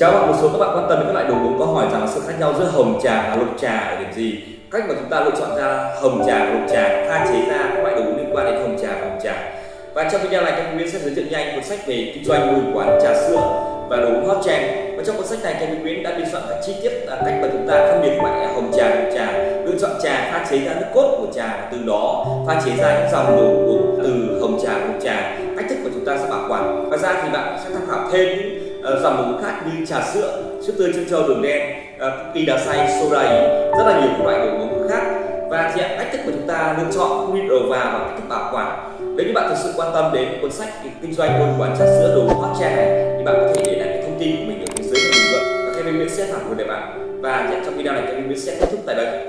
Chào bạn, một số các bạn quan tâm đến các loại đồ uống có hỏi rằng sự khác nhau giữa hồng trà và lục trà ở điểm gì? Cách mà chúng ta lựa chọn ra hồng trà và lục trà, pha chế ra các loại đồ uống liên quan đến hồng trà và lục trà. Và trong video này, Kevin Nguyễn sẽ giới thiệu nhanh cuốn sách về kinh doanh mô hình quán trà sữa và đồ uống hot trend. Và trong cuốn sách này, Kevin Nguyễn đã biên soạn các chi tiết là cách mà chúng ta phân biệt loại hồng trà, lục trà, lựa chọn trà, pha chế ra nước cốt của trà và từ đó pha chế ra những dòng đồ uống từ hồng trà, lục trà, cách thức mà chúng ta sẽ bảo quản. Và ra thì bạn sẽ tham khảo thêm những Ờ, dòng đồ uống khác như trà sữa, sữa tươi chân châu đường đen, ờ, cookie đá xay, soda ý, rất là nhiều các loại đồ uống khác. Và thì cách thức của chúng ta lựa chọn nguyên đầu vào và cách thức bảo quản. Nếu như bạn thực sự quan tâm đến cuốn sách kinh doanh môi quán trà sữa đồ hot trend này thì bạn có thể để lại cái thông tin của mình ở phía dưới phần bình luận. Và Kevin Nguyễn sẽ phản hồi để bạn. Và trong video này Kevin Nguyễn sẽ kết thúc tại đây.